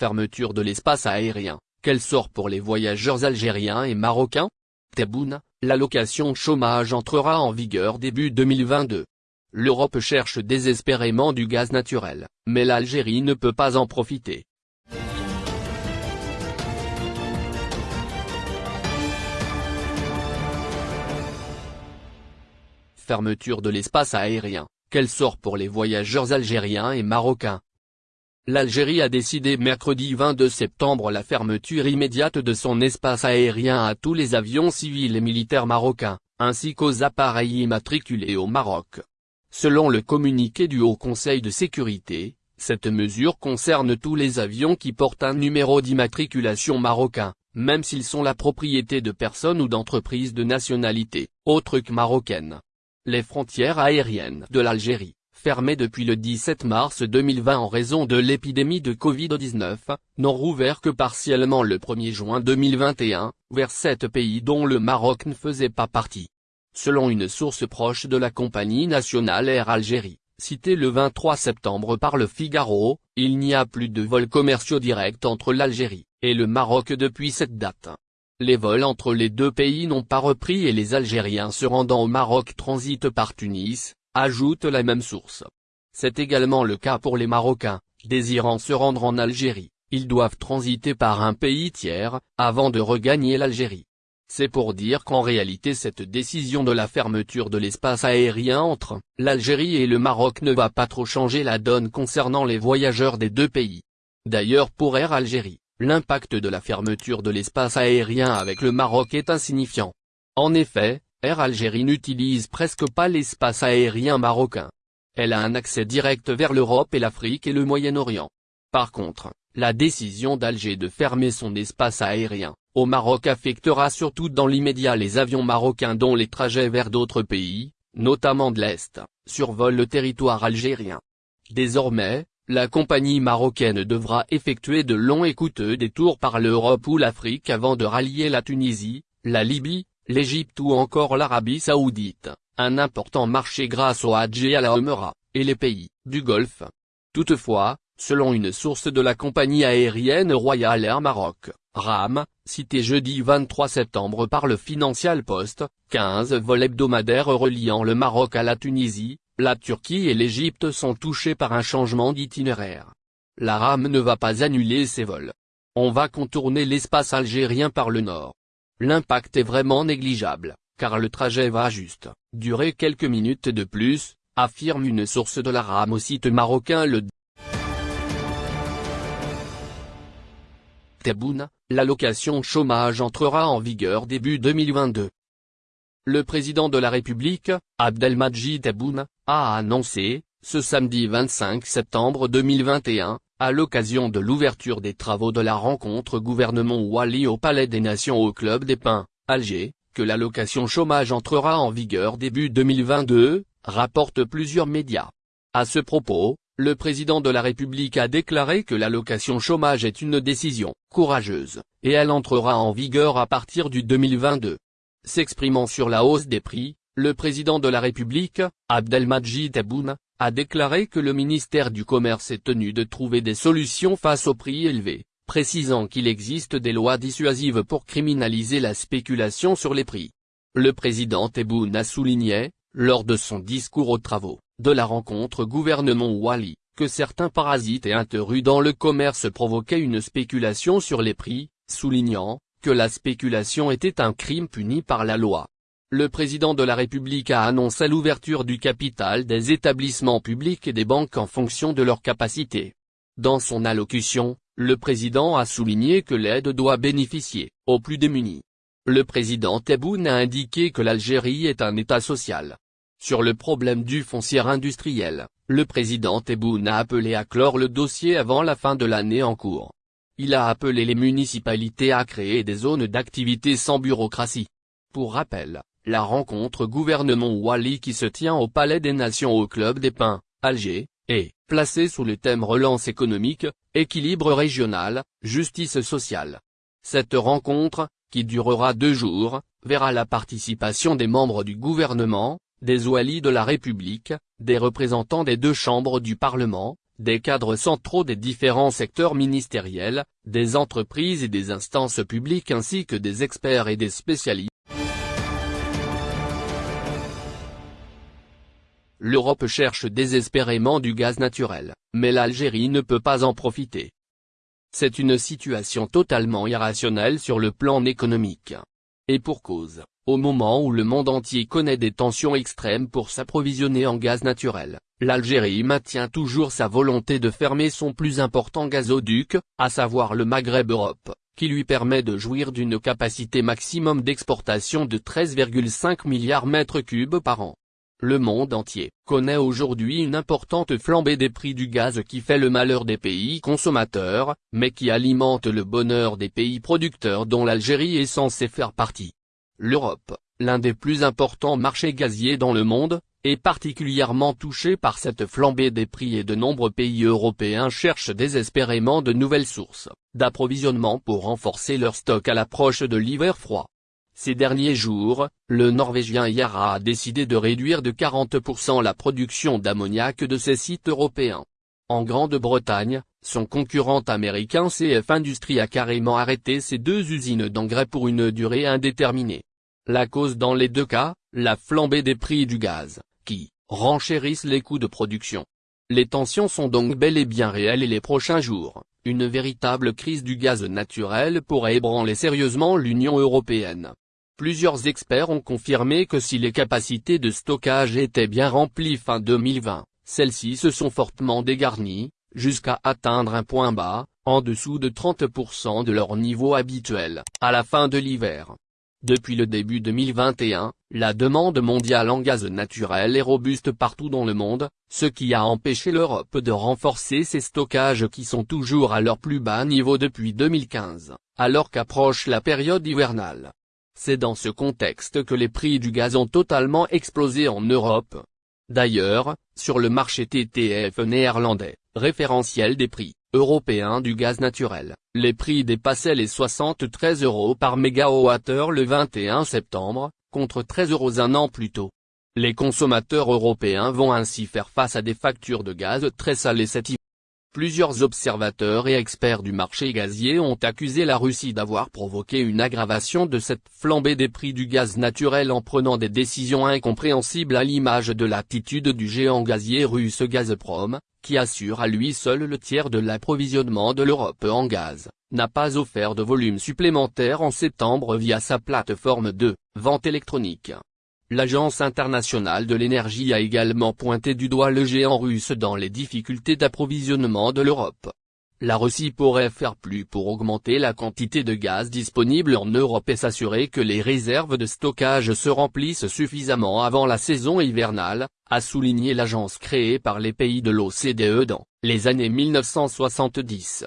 Fermeture de l'espace aérien, quel sort pour les voyageurs algériens et marocains? Tebboune, l'allocation chômage entrera en vigueur début 2022. L'Europe cherche désespérément du gaz naturel, mais l'Algérie ne peut pas en profiter. Fermeture de l'espace aérien, quel sort pour les voyageurs algériens et marocains L'Algérie a décidé mercredi 22 septembre la fermeture immédiate de son espace aérien à tous les avions civils et militaires marocains, ainsi qu'aux appareils immatriculés au Maroc. Selon le communiqué du Haut Conseil de sécurité, cette mesure concerne tous les avions qui portent un numéro d'immatriculation marocain, même s'ils sont la propriété de personnes ou d'entreprises de nationalité, autre que marocaine. Les frontières aériennes de l'Algérie, fermées depuis le 17 mars 2020 en raison de l'épidémie de Covid-19, n'ont rouvert que partiellement le 1er juin 2021, vers sept pays dont le Maroc ne faisait pas partie. Selon une source proche de la compagnie nationale Air Algérie, citée le 23 septembre par le Figaro, il n'y a plus de vols commerciaux directs entre l'Algérie et le Maroc depuis cette date. Les vols entre les deux pays n'ont pas repris et les Algériens se rendant au Maroc transitent par Tunis, ajoute la même source. C'est également le cas pour les Marocains, désirant se rendre en Algérie, ils doivent transiter par un pays tiers, avant de regagner l'Algérie. C'est pour dire qu'en réalité cette décision de la fermeture de l'espace aérien entre l'Algérie et le Maroc ne va pas trop changer la donne concernant les voyageurs des deux pays. D'ailleurs pour Air Algérie, l'impact de la fermeture de l'espace aérien avec le Maroc est insignifiant. En effet, Air Algérie n'utilise presque pas l'espace aérien marocain. Elle a un accès direct vers l'Europe et l'Afrique et le Moyen-Orient. Par contre, la décision d'Alger de fermer son espace aérien, au Maroc affectera surtout dans l'immédiat les avions marocains dont les trajets vers d'autres pays, notamment de l'Est, survolent le territoire algérien. Désormais, la compagnie marocaine devra effectuer de longs et coûteux détours par l'Europe ou l'Afrique avant de rallier la Tunisie, la Libye, l'Égypte ou encore l'Arabie Saoudite, un important marché grâce au Hajj et à la Omra, et les pays du Golfe. Toutefois, selon une source de la compagnie aérienne Royal Air Maroc, RAM, cité jeudi 23 septembre par le Financial Post, 15 vols hebdomadaires reliant le Maroc à la Tunisie, la Turquie et l'Égypte sont touchés par un changement d'itinéraire. La rame ne va pas annuler ses vols. On va contourner l'espace algérien par le nord. L'impact est vraiment négligeable, car le trajet va juste durer quelques minutes de plus, affirme une source de la rame au site marocain le Tebboune, l'allocation chômage entrera en vigueur début 2022. Le président de la République, Abdelmadjid Tebboune, a annoncé, ce samedi 25 septembre 2021, à l'occasion de l'ouverture des travaux de la rencontre gouvernement Wali au Palais des Nations au Club des Pins, Alger, que l'allocation chômage entrera en vigueur début 2022, rapportent plusieurs médias. À ce propos, le président de la République a déclaré que l'allocation chômage est une décision courageuse, et elle entrera en vigueur à partir du 2022. S'exprimant sur la hausse des prix, le président de la République, Abdelmadjid Tebboune, a déclaré que le ministère du Commerce est tenu de trouver des solutions face aux prix élevés, précisant qu'il existe des lois dissuasives pour criminaliser la spéculation sur les prix. Le président Tebboune a souligné, lors de son discours aux travaux, de la rencontre gouvernement Wali, que certains parasites et interus dans le commerce provoquaient une spéculation sur les prix, soulignant, que la spéculation était un crime puni par la loi. Le président de la République a annoncé l'ouverture du capital des établissements publics et des banques en fonction de leur capacité. Dans son allocution, le président a souligné que l'aide doit bénéficier, aux plus démunis. Le président Tebboune a indiqué que l'Algérie est un État social. Sur le problème du foncier industriel, le président Tebboune a appelé à clore le dossier avant la fin de l'année en cours. Il a appelé les municipalités à créer des zones d'activité sans bureaucratie. Pour rappel, la rencontre gouvernement Wali qui se tient au Palais des Nations au Club des Pins, Alger, est placée sous le thème relance économique, équilibre régional, justice sociale. Cette rencontre, qui durera deux jours, verra la participation des membres du gouvernement, des oualis de la République, des représentants des deux chambres du Parlement, des cadres centraux des différents secteurs ministériels, des entreprises et des instances publiques ainsi que des experts et des spécialistes. L'Europe cherche désespérément du gaz naturel, mais l'Algérie ne peut pas en profiter. C'est une situation totalement irrationnelle sur le plan économique. Et pour cause, au moment où le monde entier connaît des tensions extrêmes pour s'approvisionner en gaz naturel, l'Algérie maintient toujours sa volonté de fermer son plus important gazoduc, à savoir le Maghreb Europe, qui lui permet de jouir d'une capacité maximum d'exportation de 13,5 milliards mètres cubes par an. Le monde entier connaît aujourd'hui une importante flambée des prix du gaz qui fait le malheur des pays consommateurs, mais qui alimente le bonheur des pays producteurs dont l'Algérie est censée faire partie. L'Europe, l'un des plus importants marchés gaziers dans le monde, est particulièrement touchée par cette flambée des prix et de nombreux pays européens cherchent désespérément de nouvelles sources d'approvisionnement pour renforcer leur stock à l'approche de l'hiver froid. Ces derniers jours, le Norvégien Yara a décidé de réduire de 40% la production d'ammoniac de ses sites européens. En Grande-Bretagne, son concurrent américain CF Industries a carrément arrêté ses deux usines d'engrais pour une durée indéterminée. La cause dans les deux cas, la flambée des prix du gaz, qui renchérissent les coûts de production. Les tensions sont donc bel et bien réelles et les prochains jours, une véritable crise du gaz naturel pourrait ébranler sérieusement l'Union européenne. Plusieurs experts ont confirmé que si les capacités de stockage étaient bien remplies fin 2020, celles-ci se sont fortement dégarnies, jusqu'à atteindre un point bas, en dessous de 30% de leur niveau habituel, à la fin de l'hiver. Depuis le début 2021, la demande mondiale en gaz naturel est robuste partout dans le monde, ce qui a empêché l'Europe de renforcer ses stockages qui sont toujours à leur plus bas niveau depuis 2015, alors qu'approche la période hivernale. C'est dans ce contexte que les prix du gaz ont totalement explosé en Europe. D'ailleurs, sur le marché TTF néerlandais, référentiel des prix européens du gaz naturel, les prix dépassaient les 73 euros par mégawattheure le 21 septembre, contre 13 euros un an plus tôt. Les consommateurs européens vont ainsi faire face à des factures de gaz très salées cet hiver. Plusieurs observateurs et experts du marché gazier ont accusé la Russie d'avoir provoqué une aggravation de cette flambée des prix du gaz naturel en prenant des décisions incompréhensibles à l'image de l'attitude du géant gazier russe Gazprom, qui assure à lui seul le tiers de l'approvisionnement de l'Europe en gaz, n'a pas offert de volume supplémentaire en septembre via sa plateforme de vente électronique. L'Agence internationale de l'énergie a également pointé du doigt le géant russe dans les difficultés d'approvisionnement de l'Europe. La Russie pourrait faire plus pour augmenter la quantité de gaz disponible en Europe et s'assurer que les réserves de stockage se remplissent suffisamment avant la saison hivernale, a souligné l'agence créée par les pays de l'OCDE dans les années 1970.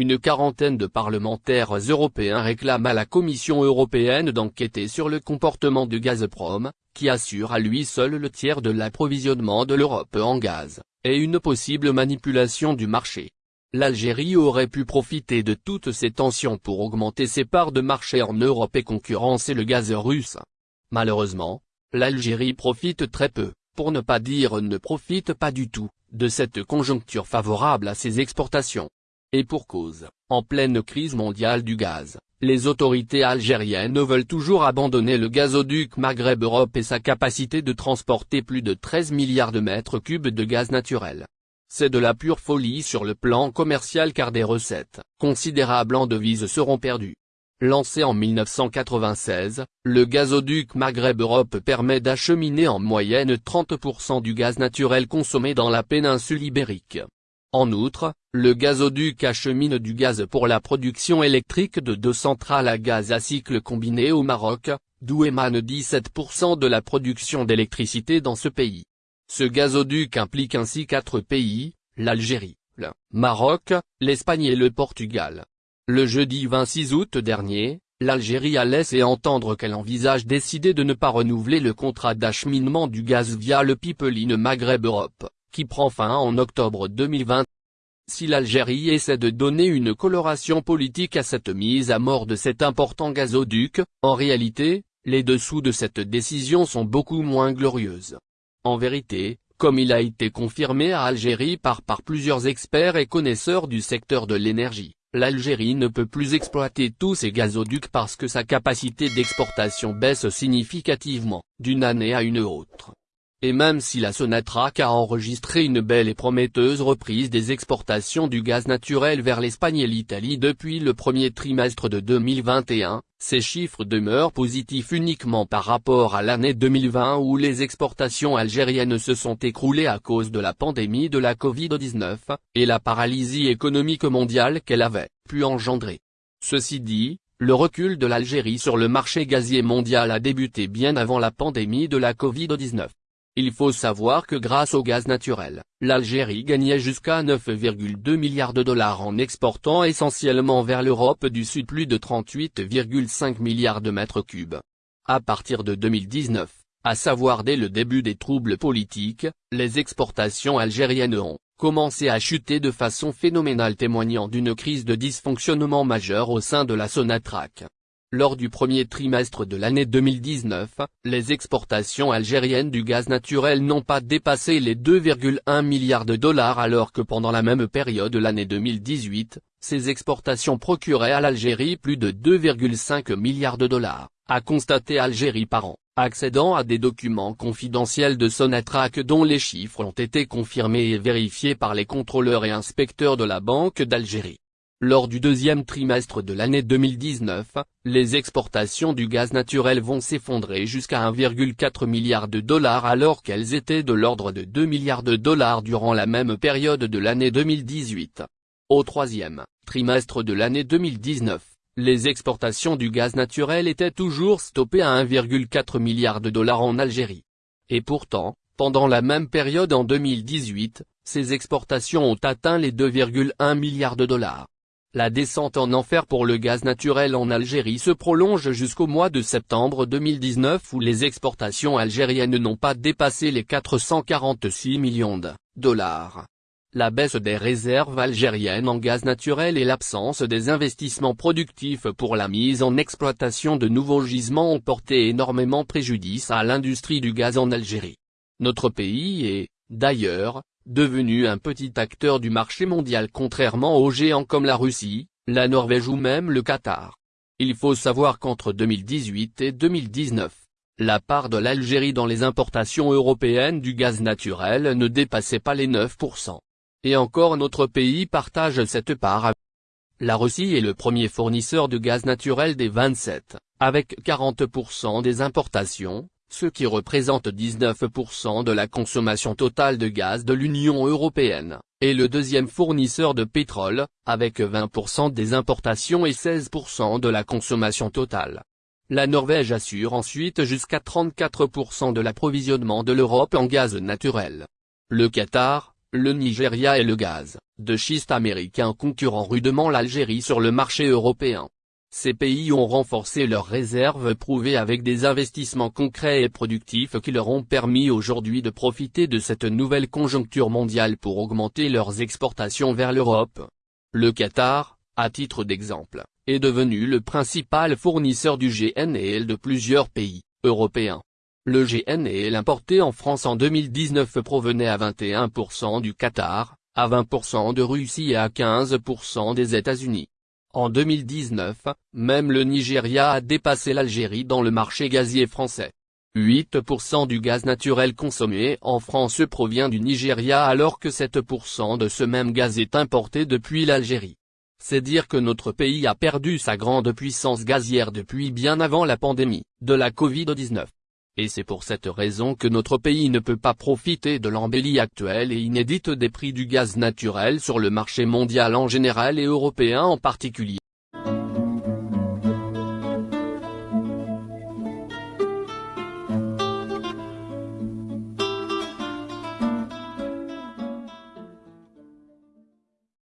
Une quarantaine de parlementaires européens réclament à la Commission européenne d'enquêter sur le comportement de Gazprom, qui assure à lui seul le tiers de l'approvisionnement de l'Europe en gaz, et une possible manipulation du marché. L'Algérie aurait pu profiter de toutes ces tensions pour augmenter ses parts de marché en Europe et concurrencer le gaz russe. Malheureusement, l'Algérie profite très peu, pour ne pas dire ne profite pas du tout, de cette conjoncture favorable à ses exportations. Et pour cause, en pleine crise mondiale du gaz, les autorités algériennes veulent toujours abandonner le gazoduc Maghreb Europe et sa capacité de transporter plus de 13 milliards de mètres cubes de gaz naturel. C'est de la pure folie sur le plan commercial car des recettes considérables en devises seront perdues. Lancé en 1996, le gazoduc Maghreb Europe permet d'acheminer en moyenne 30% du gaz naturel consommé dans la péninsule ibérique. En outre, le gazoduc achemine du gaz pour la production électrique de deux centrales à gaz à cycle combiné au Maroc, d'où émane 17% de la production d'électricité dans ce pays. Ce gazoduc implique ainsi quatre pays, l'Algérie, le Maroc, l'Espagne et le Portugal. Le jeudi 26 août dernier, l'Algérie a laissé entendre qu'elle envisage décider de ne pas renouveler le contrat d'acheminement du gaz via le pipeline Maghreb Europe qui prend fin en octobre 2020. Si l'Algérie essaie de donner une coloration politique à cette mise à mort de cet important gazoduc, en réalité, les dessous de cette décision sont beaucoup moins glorieuses. En vérité, comme il a été confirmé à Algérie par, par plusieurs experts et connaisseurs du secteur de l'énergie. L'Algérie ne peut plus exploiter tous ses gazoducs parce que sa capacité d'exportation baisse significativement, d'une année à une autre. Et même si la Sonatrach a enregistré une belle et prometteuse reprise des exportations du gaz naturel vers l'Espagne et l'Italie depuis le premier trimestre de 2021, ces chiffres demeurent positifs uniquement par rapport à l'année 2020 où les exportations algériennes se sont écroulées à cause de la pandémie de la Covid-19, et la paralysie économique mondiale qu'elle avait pu engendrer. Ceci dit, le recul de l'Algérie sur le marché gazier mondial a débuté bien avant la pandémie de la Covid-19. Il faut savoir que grâce au gaz naturel, l'Algérie gagnait jusqu'à 9,2 milliards de dollars en exportant essentiellement vers l'Europe du Sud plus de 38,5 milliards de mètres cubes. À partir de 2019, à savoir dès le début des troubles politiques, les exportations algériennes ont commencé à chuter de façon phénoménale témoignant d'une crise de dysfonctionnement majeur au sein de la Sonatrach. Lors du premier trimestre de l'année 2019, les exportations algériennes du gaz naturel n'ont pas dépassé les 2,1 milliards de dollars alors que pendant la même période l'année 2018, ces exportations procuraient à l'Algérie plus de 2,5 milliards de dollars, a constaté Algérie par an, accédant à des documents confidentiels de Sonatrach dont les chiffres ont été confirmés et vérifiés par les contrôleurs et inspecteurs de la Banque d'Algérie. Lors du deuxième trimestre de l'année 2019, les exportations du gaz naturel vont s'effondrer jusqu'à 1,4 milliard de dollars alors qu'elles étaient de l'ordre de 2 milliards de dollars durant la même période de l'année 2018. Au troisième trimestre de l'année 2019, les exportations du gaz naturel étaient toujours stoppées à 1,4 milliard de dollars en Algérie. Et pourtant, pendant la même période en 2018, ces exportations ont atteint les 2,1 milliards de dollars. La descente en enfer pour le gaz naturel en Algérie se prolonge jusqu'au mois de septembre 2019 où les exportations algériennes n'ont pas dépassé les 446 millions de dollars. La baisse des réserves algériennes en gaz naturel et l'absence des investissements productifs pour la mise en exploitation de nouveaux gisements ont porté énormément préjudice à l'industrie du gaz en Algérie. Notre pays est, d'ailleurs, devenu un petit acteur du marché mondial contrairement aux géants comme la Russie, la Norvège ou même le Qatar. Il faut savoir qu'entre 2018 et 2019, la part de l'Algérie dans les importations européennes du gaz naturel ne dépassait pas les 9%. Et encore notre pays partage cette part la Russie est le premier fournisseur de gaz naturel des 27, avec 40% des importations, ce qui représente 19% de la consommation totale de gaz de l'Union européenne, et le deuxième fournisseur de pétrole, avec 20% des importations et 16% de la consommation totale. La Norvège assure ensuite jusqu'à 34% de l'approvisionnement de l'Europe en gaz naturel. Le Qatar, le Nigeria et le gaz, de schiste américain concurrent rudement l'Algérie sur le marché européen. Ces pays ont renforcé leurs réserves prouvées avec des investissements concrets et productifs qui leur ont permis aujourd'hui de profiter de cette nouvelle conjoncture mondiale pour augmenter leurs exportations vers l'Europe. Le Qatar, à titre d'exemple, est devenu le principal fournisseur du GNL de plusieurs pays européens. Le GNL importé en France en 2019 provenait à 21% du Qatar, à 20% de Russie et à 15% des États-Unis. En 2019, même le Nigeria a dépassé l'Algérie dans le marché gazier français. 8% du gaz naturel consommé en France provient du Nigeria alors que 7% de ce même gaz est importé depuis l'Algérie. C'est dire que notre pays a perdu sa grande puissance gazière depuis bien avant la pandémie de la Covid-19. Et c'est pour cette raison que notre pays ne peut pas profiter de l'embellie actuelle et inédite des prix du gaz naturel sur le marché mondial en général et européen en particulier.